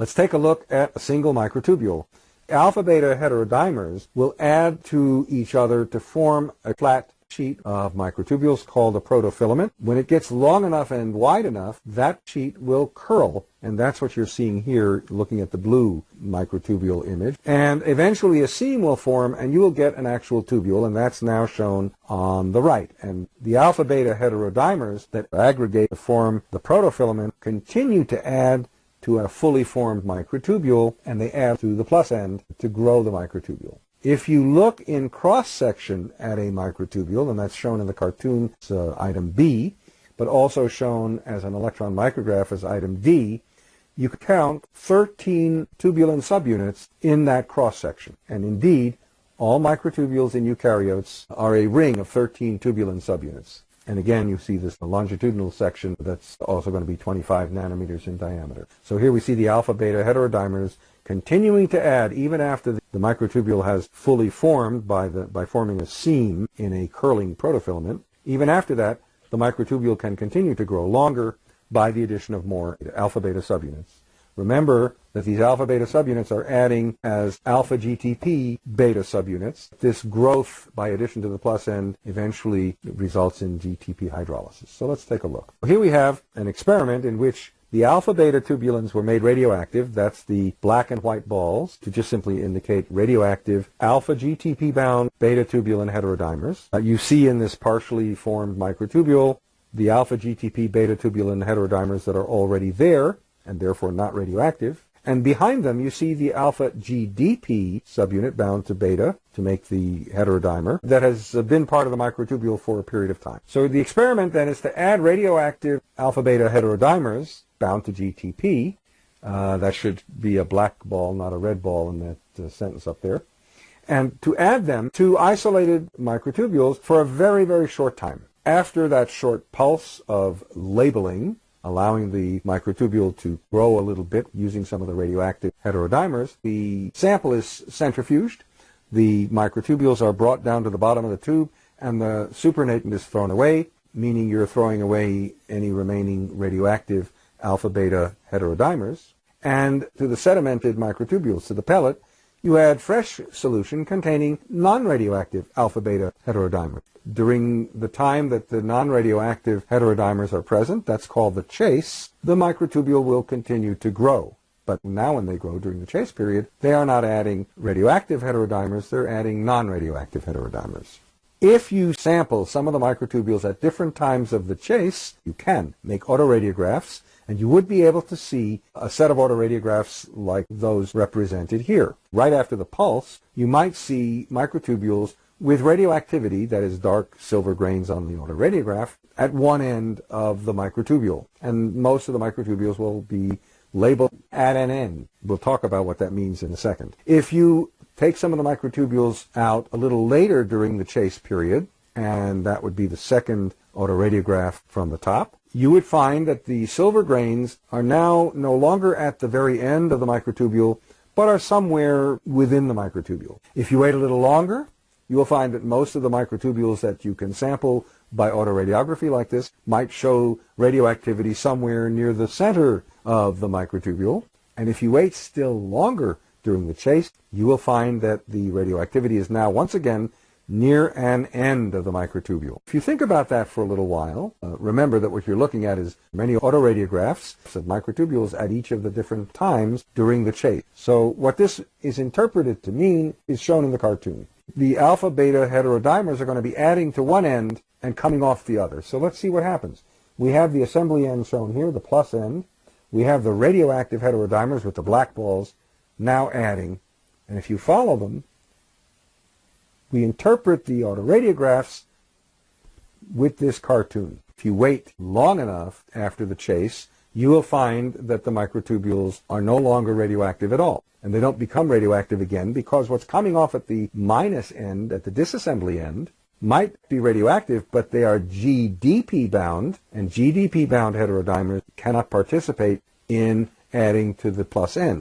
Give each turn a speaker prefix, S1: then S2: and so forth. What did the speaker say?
S1: Let's take a look at a single microtubule. Alpha-beta heterodimers will add to each other to form a flat sheet of microtubules called a protofilament. When it gets long enough and wide enough, that sheet will curl, and that's what you're seeing here looking at the blue microtubule image. And eventually a seam will form, and you will get an actual tubule, and that's now shown on the right. And the alpha-beta heterodimers that aggregate to form the protofilament continue to add to a fully formed microtubule, and they add to the plus end to grow the microtubule. If you look in cross-section at a microtubule, and that's shown in the cartoon, uh, item B, but also shown as an electron micrograph as item D, you can count 13 tubulin subunits in that cross-section. And indeed, all microtubules in eukaryotes are a ring of 13 tubulin subunits. And again, you see this longitudinal section that's also going to be 25 nanometers in diameter. So here we see the alpha-beta heterodimers continuing to add even after the microtubule has fully formed by, the, by forming a seam in a curling protofilament. Even after that, the microtubule can continue to grow longer by the addition of more alpha-beta subunits. Remember that these alpha-beta subunits are adding as alpha-GTP beta subunits. This growth by addition to the plus end eventually results in GTP hydrolysis. So let's take a look. Here we have an experiment in which the alpha-beta tubulins were made radioactive. That's the black and white balls to just simply indicate radioactive alpha-GTP-bound beta-tubulin heterodimers. Uh, you see in this partially formed microtubule the alpha-GTP beta-tubulin heterodimers that are already there and therefore not radioactive. And behind them, you see the alpha GDP subunit bound to beta to make the heterodimer that has been part of the microtubule for a period of time. So the experiment then is to add radioactive alpha beta heterodimers bound to GTP. Uh, that should be a black ball, not a red ball in that uh, sentence up there. And to add them to isolated microtubules for a very, very short time. After that short pulse of labeling, allowing the microtubule to grow a little bit using some of the radioactive heterodimers, the sample is centrifuged. The microtubules are brought down to the bottom of the tube, and the supernatant is thrown away, meaning you're throwing away any remaining radioactive alpha-beta heterodimers, and to the sedimented microtubules, to the pellet, you add fresh solution containing non-radioactive alpha-beta heterodimers. During the time that the non-radioactive heterodimers are present, that's called the chase, the microtubule will continue to grow. But now when they grow during the chase period, they are not adding radioactive heterodimers, they're adding non-radioactive heterodimers. If you sample some of the microtubules at different times of the chase, you can make autoradiographs and you would be able to see a set of autoradiographs like those represented here. Right after the pulse, you might see microtubules with radioactivity, that is dark silver grains on the autoradiograph, at one end of the microtubule. And most of the microtubules will be labeled at an end. We'll talk about what that means in a second. If you take some of the microtubules out a little later during the chase period, and that would be the second autoradiograph from the top, you would find that the silver grains are now no longer at the very end of the microtubule, but are somewhere within the microtubule. If you wait a little longer, you will find that most of the microtubules that you can sample by autoradiography like this might show radioactivity somewhere near the center of the microtubule. And if you wait still longer during the chase, you will find that the radioactivity is now once again near an end of the microtubule. If you think about that for a little while, uh, remember that what you're looking at is many autoradiographs of microtubules at each of the different times during the chase. So what this is interpreted to mean is shown in the cartoon. The alpha-beta heterodimers are going to be adding to one end and coming off the other. So let's see what happens. We have the assembly end shown here, the plus end. We have the radioactive heterodimers with the black balls now adding. And if you follow them, we interpret the autoradiographs with this cartoon. If you wait long enough after the chase, you will find that the microtubules are no longer radioactive at all. And they don't become radioactive again because what's coming off at the minus end, at the disassembly end, might be radioactive, but they are GDP bound, and GDP bound heterodimers cannot participate in adding to the plus end.